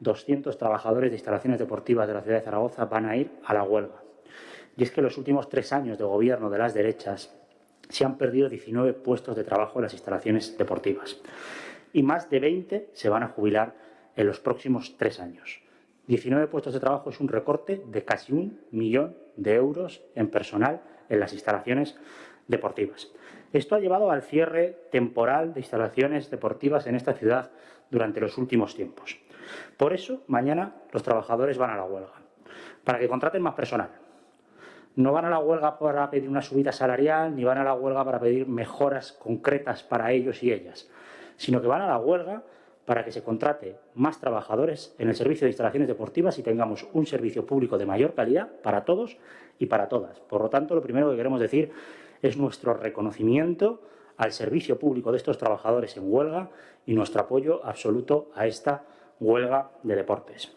200 trabajadores de instalaciones deportivas de la ciudad de Zaragoza van a ir a la huelga. Y es que los últimos tres años de gobierno de las derechas se han perdido 19 puestos de trabajo en las instalaciones deportivas y más de 20 se van a jubilar en los próximos tres años. 19 puestos de trabajo es un recorte de casi un millón de euros en personal en las instalaciones deportivas. Esto ha llevado al cierre temporal de instalaciones deportivas en esta ciudad durante los últimos tiempos. Por eso, mañana los trabajadores van a la huelga, para que contraten más personal. No van a la huelga para pedir una subida salarial, ni van a la huelga para pedir mejoras concretas para ellos y ellas, sino que van a la huelga para que se contrate más trabajadores en el servicio de instalaciones deportivas y tengamos un servicio público de mayor calidad para todos y para todas. Por lo tanto, lo primero que queremos decir es nuestro reconocimiento al servicio público de estos trabajadores en huelga y nuestro apoyo absoluto a esta huelga de deportes.